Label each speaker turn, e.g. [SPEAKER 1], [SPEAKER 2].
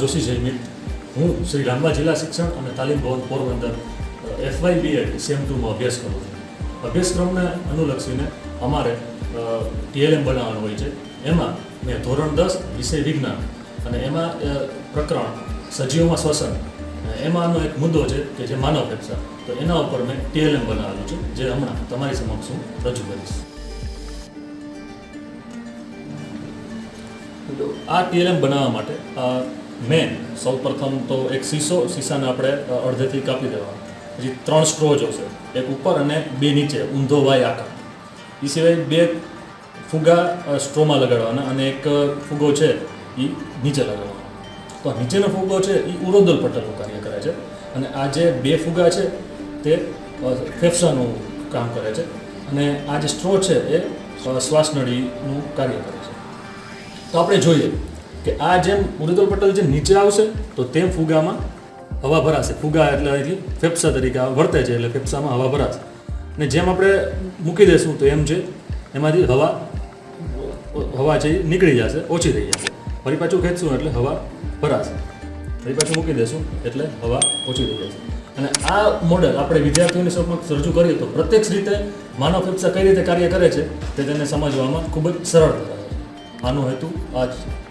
[SPEAKER 1] જોશી જયમિત. હું શ્રી રામબા જિલ્લા શિક્ષણ અને તાલીમ ભવન પોરબંદર એફવાય બીએડ સેમ ટુમાં અભ્યાસ કરું છું. અભ્યાસક્રમને અનુલક્ષીને અમારે ટીએલએમ બનાવવાનું હોય છે. એમાં મેં ધોરણ દસ, વિષય વિજ્ઞાન અને એમાં પ્રકરણ, સજીવોમાં શ્વસન એમાંનો એક મુદ્દો છે કે જે માનવ ફેફસા. તો એના ઉપર મેં ટીએલએમ બનાવેલું છે, જે હમણાં તમારી સમક્ષ હું રજૂ કરીશ. આ ટીએલએમ બનાવવા માટે મેન સૌ પ્રથમ તો એક સીસો, સીસાને આપણે અડધેથી કાપી દેવા પછી ત્રણ સ્ટ્રો જોશે એક ઉપર અને બે નીચે, ઊંધો વાય આકાર. એ સિવાય બે ફુગા સ્ટ્રોમાં લગાડવાના અને એક ફુગો છે એ નીચે લગાડવાનો. તો નીચેનો ફુગો છે એ ઉરોદલ પટલનું કાર્ય કરે છે. અને આ જે બે ફુગા છે, તે ફેફસાનું કામ કરે છે. અને આ જે સ્ટ્રો છે, એ શ્વાસનળીનું કાર્ય કરે છે. તો આપણે જોઈએ કે આ જેમ મૃદુલ પટલ જેમ નીચે આવશે, તો તેમ ફુગામાં હવા ભરાશે. ફુગા એટલે અહીંથી ફેફસા તરીકે વર્તે છે એટલે ફેફસામાં હવા ભરાશે. અને જેમ આપણે મૂકી દઈશું તો એમ છે એમાંથી હવા હવા છે નીકળી જશે, ઓછી થઈ જશે. ફરી પાછું ખેંચશું એટલે હવા ભરાશે. ફરી પાછું મૂકી દઈશું એટલે હવા ઓછી થઈ જશે. અને આ મોડલ આપણે વિદ્યાર્થીઓની સમક્ષ રજૂ કરીએ તો પ્રત્યક્ષ રીતે માનવ ફેફસા કઈ રીતે કાર્ય કરે છે, તે તેને સમજવામાં ખૂબ જ સરળ છે આનો હેતુ આ જ છે